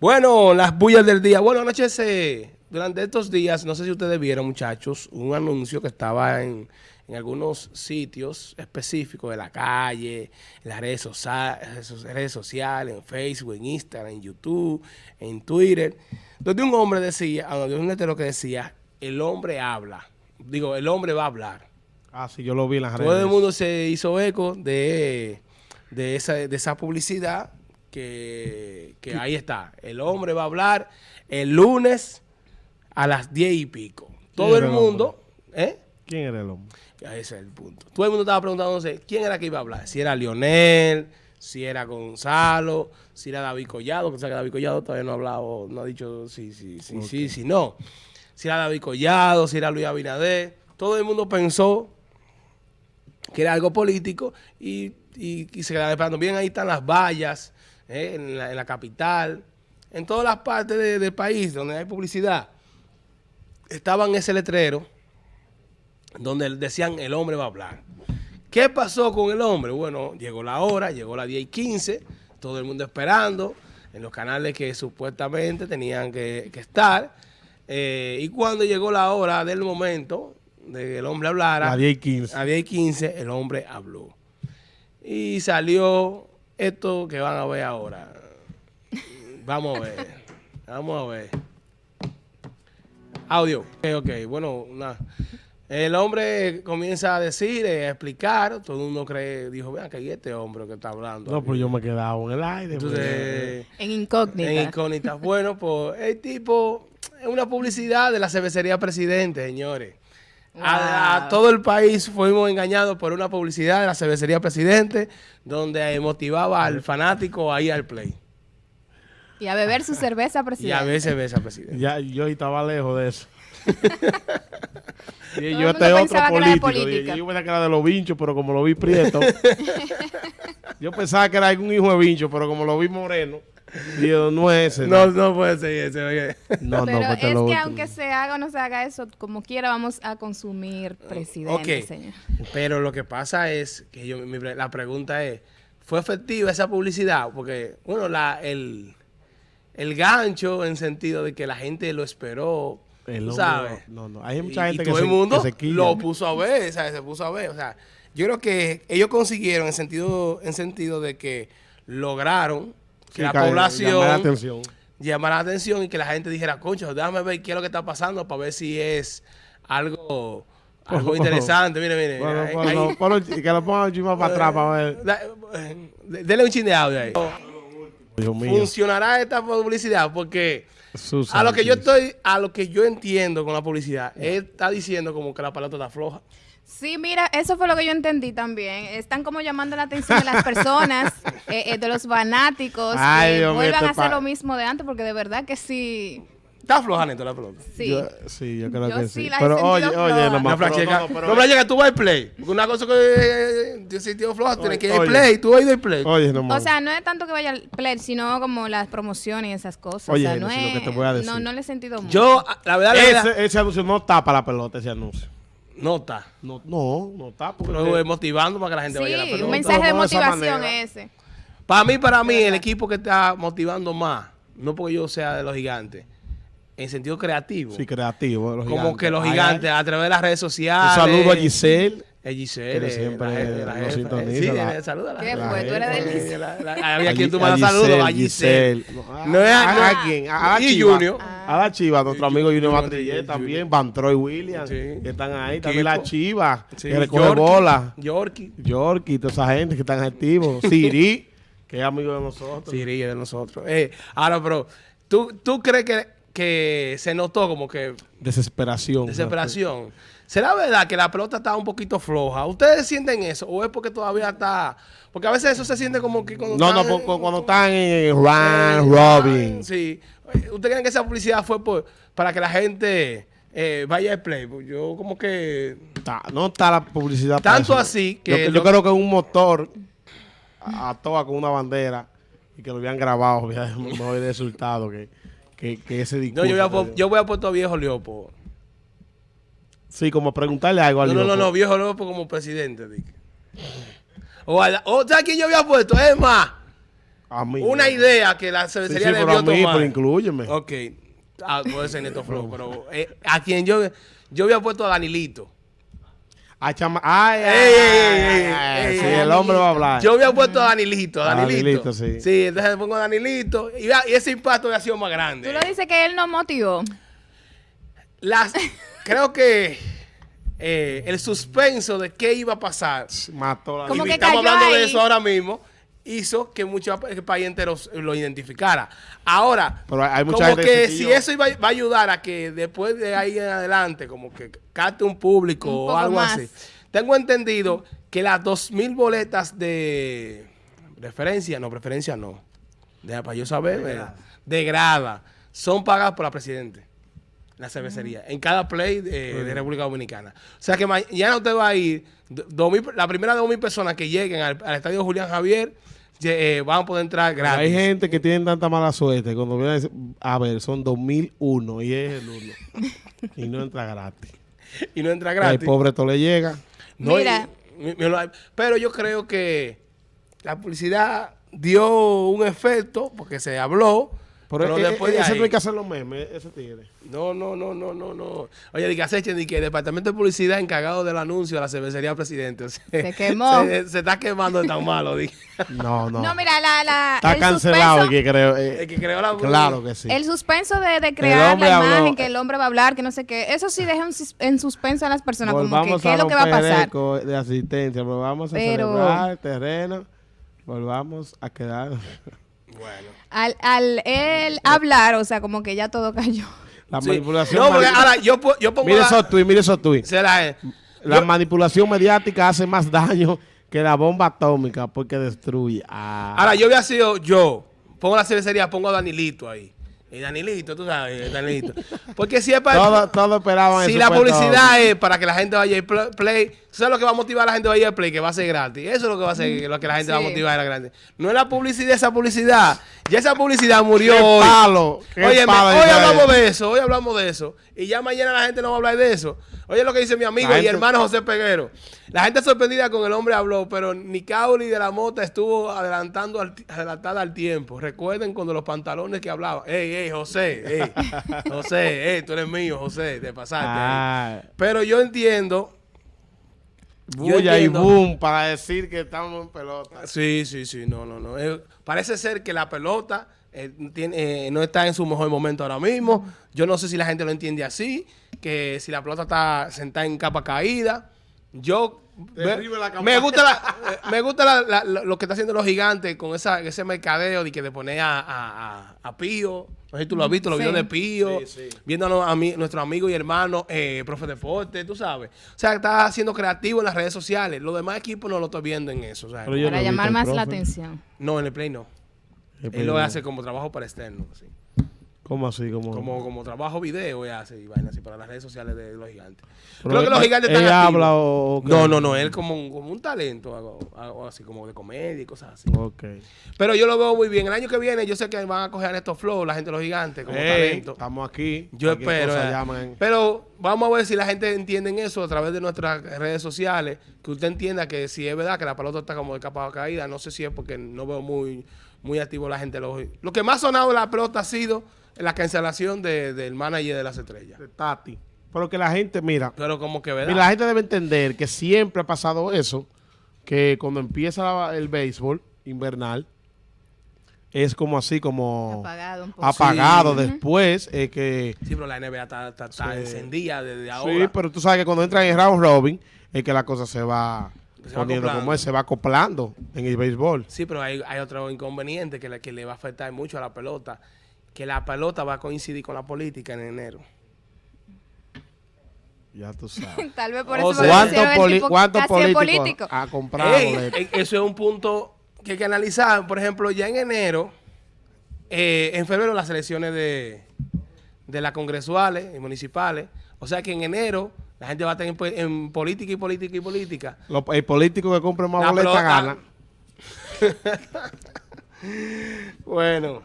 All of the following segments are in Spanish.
Bueno, las bullas del día. Bueno, anoche durante estos días, no sé si ustedes vieron, muchachos, un anuncio que estaba en, en algunos sitios específicos de la calle, en las redes, sociales, redes sociales, en Facebook, en Instagram, en YouTube, en Twitter, donde un hombre decía, ah, donde un letrero que decía, el hombre habla. Digo, el hombre va a hablar. Ah, sí, yo lo vi en las redes. Todo el mundo se hizo eco de, de, esa, de esa publicidad que, que ahí está. El hombre va a hablar el lunes a las diez y pico. Todo el mundo... ¿eh? ¿Quién era el hombre? Ese es el punto. Todo el mundo estaba preguntándose quién era que iba a hablar. Si era Lionel, si era Gonzalo, si era David Collado, que que David Collado todavía no ha hablado, no ha dicho si sí, sí, sí, sí, no. Si era David Collado, si era Luis Abinader. Todo el mundo pensó que era algo político y, se quedaba esperando. Bien, ahí están las vallas eh, en, la, capital, en todas las partes del país donde hay publicidad. Estaban ese letrero donde decían el hombre va a hablar. ¿Qué pasó con el hombre? Bueno, llegó la hora, llegó la 10 y 15, todo el mundo esperando en los canales que supuestamente tenían que, estar. Eh, y cuando llegó la hora del momento de que el hombre hablara, a 10 y 15. a 10 y 15 el hombre habló. Y salió esto que van a ver ahora. Vamos a ver. Vamos a ver. Audio. Ok, ok. Bueno, nada. El hombre comienza a decir, a explicar, todo el mundo cree, dijo, vean que hay este hombre que está hablando. No, pues yo me he quedado en el aire. Entonces, en incógnita. En incógnita. bueno, pues el tipo, es una publicidad de la cervecería Presidente, señores. A, todo el país fuimos engañados por una publicidad de la cervecería Presidente, donde motivaba al fanático a ir al play. Y a beber su cerveza Presidente. Y a beber cerveza Presidente. Ya, yo estaba lejos de eso. Y yo este otro político. yo pensaba que era de los vinchos, pero como lo vi prieto. yo pensaba que era algún hijo de vincho, pero como lo vi moreno. Digo, no es ese. No, no, puede ser ese. No, pero no, pues es que aunque se haga o no se haga eso, como quiera vamos a consumir presidente, señor. Pero lo que pasa es que yo, la pregunta es, ¿fue efectiva esa publicidad? Porque, bueno, la, el, el gancho en sentido de que la gente lo esperó, ¿sabes? No, no, hay mucha gente y que, todo el mundo lo puso a ver, ¿sabes? Se puso a ver, o sea, yo creo que ellos consiguieron en sentido, en sentido de que lograron que la población llamara la atención. llamara la atención y que la gente dijera, concho, déjame ver qué es lo que está pasando para ver si es algo algo interesante, mire, mire. Bueno, que lo ponga un para atrás para ver. Eh, dele un chin de audio ahí. Funcionará esta publicidad porque a lo que yo estoy, a lo que yo entiendo con la publicidad, él está diciendo como que la palabra está floja. Sí, mira, eso fue lo que yo entendí también. Están como llamando la atención de las personas, eh, eh, de los fanáticos, que vuelvan a hacer lo mismo de antes, porque de verdad que sí Está floja, Neto, la pelota. Sí. Yo, sí, yo creo que sí. sí. Pero oye, oye, no, flacheca. No, flacheca, tú vas al play. Una cosa que eh, te sentido floja, tienes que ir al play. Tú vas a ir al play. Oye, no O sea, no es tanto que vaya al play, sino como las promociones y esas cosas. Oye, o sea, no es, lo que te voy a decir. No, no le he sentido mucho. Yo, la verdad, la ese, ese anuncio no tapa la pelota, ese anuncio. No está. No, no, no está. Pero es motivando para que la gente vaya a la pelota. un mensaje de motivación ese. Para mí, para mí, el equipo que está motivando más, no porque yo sea de los gigantes, en sentido creativo. Sí, creativo. Los como que los gigantes, a través de las redes sociales. Un saludo a Giselle. A Giselle. Que siempre la, nos sintoniza. Sí, saluda a la ¿Qué fue? ¿Tú eres de Giselle? Había quien tú mandas saludos. A Giselle. No es a, quién. A, la y Junior. A la Chiva, nuestro amigo Junior Matrillé también. Van Troy Williams. Que están ahí. También la Chiva. Que recoge bola. Yorkie. Yorkie. Toda esa gente que están activos. Siri. Que es amigo de nosotros. Siri es de nosotros. Eh, ahora, pero, ¿tú, ¿tú crees que que se notó como que... Desesperación. Desesperación. ¿Será verdad que la pelota está un poquito floja? ¿Ustedes sienten eso? ¿O es porque todavía está...? Porque a veces eso se siente como que cuando No, no, cuando están en Run, Robin. Sí. ¿Ustedes creen que esa publicidad fue por, para que la gente eh, vaya al play? Pues yo como que... no está la publicidad Tanto así que... Yo, creo que un motor a, toda con una bandera y que lo habían grabado, no había resultado que que, que ese discurso. No, yo voy, a, yo voy a puesto a viejo Leopo. Sí, como preguntarle algo a no. No, no, no, viejo Leopo como presidente, Dick. O, o ¿sabes quién yo había puesto? Es más, una idea que la cervecería sí, sí, debió pero a mí, Pero incluyeme. Ok. Ah, puede ser Neto Flow, pero eh, a quien yo, yo había puesto a Danilito. A chama ay, ay, ay, ay, sí, el hombre va a hablar. Yo había puesto a Danilito, a Danilito. Danilito sí. sí, entonces pongo a Danilito y, y ese impacto había sido más grande. Tú lo dices que él no motivó. Las, creo que eh, el suspenso de qué iba a pasar. Mató la Como y que estamos cayó hablando de eso ahora mismo. Hizo que mucho el país entero lo identificara. Ahora, Pero hay mucha como gente que si eso iba, va a ayudar a que después de ahí en adelante, como que capte un público Un o algo más. así. Tengo entendido que las 2.000 boletas de referencia, no, preferencia no. Deja para yo saber. eh, De grada. Son pagadas por la Presidente. La cervecería. En cada play de, de República Dominicana. O sea que mañana usted va a ir. do- dos mil- la primera de 2.000 personas que lleguen al, al estadio Julián Javier eh, van a poder entrar Pero gratis. Hay gente que tienen tanta mala suerte. Cuando viene a, decir, a ver, son 2001 y es el uno. y no entra gratis. Y no entra El gratis. pobre todo le llega. No, Mira. y- pero yo creo que la publicidad dio un efecto porque se habló. Pero, Pero, e- después de ese ahí, no hay que hacer los memes, ese tigre. no, no, no, no, no, no. Oye, di que acechen, di que el departamento de publicidad encargado del anuncio de la cervecería presidente. o sea, Se quemó. Se, se está quemando de tan malo. di. No, no. No, mira, la, la, Está el cancelado, suspenso- el que creo. eh, El que creó la claro que sí. El suspenso de, de crear la habló- imagen, que el hombre va a hablar, que no sé qué. Eso sí deja en, sus- en suspenso a las personas, como que qué es lo que va a pasar. de asistencia, volvamos a Pero- celebrar el terreno, volvamos a quedar. Bueno. Al, al él hablar, o sea, como que ya todo cayó. La Sí. manipulación. No, porque ahora yo, yo pongo mire la- esos tweets, mire esos tweets. se la- La yo- manipulación mediática hace más daño que la bomba atómica porque destruye. Ah. Ahora, yo había sido yo. Pongo la cervecería, pongo a Danilito ahí. Y Danilito, tú sabes, Danilito. Porque si es para... todo, todo esperaban Si la supuesto- publicidad es para que la gente vaya a pl- play, ¿tú ¿sabes lo que va a motivar a la gente a ir al play? Que va a ser gratis. Eso es lo que va a ser, lo que la gente va a motivar a la grande. No es la publicidad, esa publicidad. Ya esa publicidad murió ¡Qué hoy. palo! ¡Qué Óyeme, palo, hoy hablamos de eso, hoy hablamos de eso. Y ya mañana la gente no va a hablar de eso. Oye lo que dice mi amigo La y gente- hermano José Peguero. La gente sorprendida con el hombre habló, pero Nicauli de la Mota estuvo adelantando al, adelantada al tiempo. Recuerden cuando los pantalones que hablaba. Ey, ey, José, ey, José, ey, tú eres mío, José, te pasaste. ahí. Ah, Pero yo entiendo. Bulla y boom para decir que estamos en pelota. Sí, sí, sí, no, no, no. Eh, parece ser que la pelota eh, tiene, eh, no está en su mejor momento ahora mismo. Yo no sé si la gente lo entiende así, que si la pelota está sentada en capa caída. Yo la me, gusta, la- me gusta la- la- lo lo que está haciendo los gigantes con esa, ese mercadeo de que de poner a, a, a- a Pío. No sé si tú lo has visto, los Sí. videos de Pío, Sí, sí. viéndonos a mí, nuestro amigo y hermano, eh, profe de deporte, tú sabes. O sea, está siendo creativo en las redes sociales. Los demás equipos no lo estoy viendo en eso. o sea, Para llamar más la atención. no, en el Play no. El Él Play lo no. hace como trabajo para externo. así. ¿Cómo así? ¿Cómo? Como, como trabajo video, él hace y vaina así para las redes sociales de los gigantes. Pero Creo que los gigantes están ¿Ella activos. habla o-? No, no, no, él como un, como un talento, algo, algo así como de comedia y cosas así. Ok. Pero yo lo veo muy bien. El año que viene yo sé que van a coger estos flows, la gente de los gigantes, como Ey, talento. Estamos aquí. Yo espero. eh. Pero vamos a ver si la gente entiende eso a través de nuestras redes sociales. Que usted entienda que si es verdad que la pelota está como de capa caída, no sé si es porque no veo muy, muy activo la gente. Lo, lo que más ha sonado de la pelota ha sido la cancelación de- del manager de las estrellas. de Tati. Pero que la gente, mira, Pero como que verdad. mira, la gente debe entender que siempre ha pasado eso, que cuando empieza la- el béisbol invernal, es como así, como Apagado un poco. apagado. Sí. Después, eh, que... Sí, pero la NBA está, está- está Sí. encendida desde ahora. Sí, pero tú sabes que cuando entran en round robin, es que la cosa se va Se va poniendo acoplando. como es, se va acoplando en el béisbol. Sí, pero hay, hay otro inconveniente que le, que le va a afectar mucho a la pelota, que la pelota va a coincidir con la política en enero. Ya tú sabes. Tal vez por O eso sea, me ¿Cuántos políticos político. ha comprado Ey, boletos? eh, eso es un punto que hay que analizar. Por ejemplo, ya en enero, eh, en febrero las elecciones de, de las congresuales y municipales. O sea que en enero la gente va a estar en, po- en política y política y política. Lo- el político que compre más boletas gana. Bueno,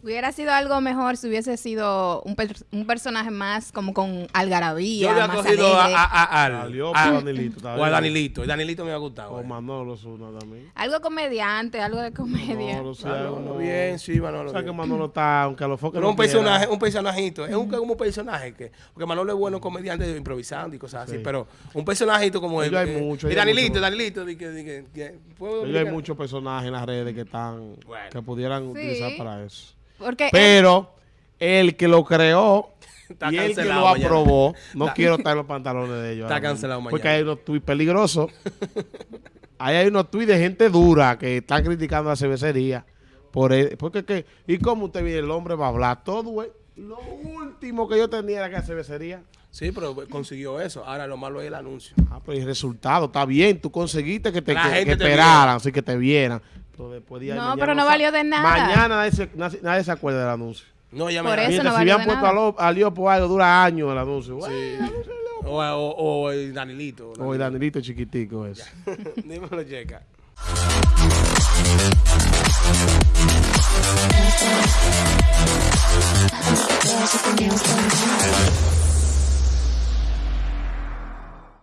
Hubiera sido algo mejor si hubiese sido un, per un personaje más como con algarabía. Yo había cogido a, a, a, al, a, Danilito. O a Danilito. El Danilito me ha gustado. O eh. Manolo Zuna también. Algo comediante, algo de comedia. Manolo, sí, Manolo bien, sí, Manolo. O sea que Manolo está, aunque a los focos no un personaje, un personajito. Es un, como un personaje que. Porque Manolo es bueno comediante improvisando y cosas así. Pero un personajito como él. Hay mucho, y Danilito, Danilito. De que, de que, que, hay muchos personajes en las redes que están. Que pudieran utilizar para eso. Pero el que lo creó y el que lo aprobó, no quiero estar en los pantalones de ellos. Está cancelado mañana. Porque hay unos tweets peligrosos. Ahí hay unos tweets de gente dura que están criticando la cervecería. Por porque que, ¿Y cómo usted viene? El hombre va a hablar todo, Lo último que yo tenía era que la cervecería. Sí, pero consiguió eso. Ahora lo malo es el anuncio. Ah, pero el resultado está bien. Tú conseguiste que te, que, esperaran, así que te vieran. No, pero no, valió de nada. Mañana nadie se, nadie se acuerda del anuncio. No, ya Por eso Mientras, si habían puesto a, Leo por algo, dura años el anuncio. Sí. O, o, o, el Danilito. O el Danilito chiquitico eso. Dímelo, Checa.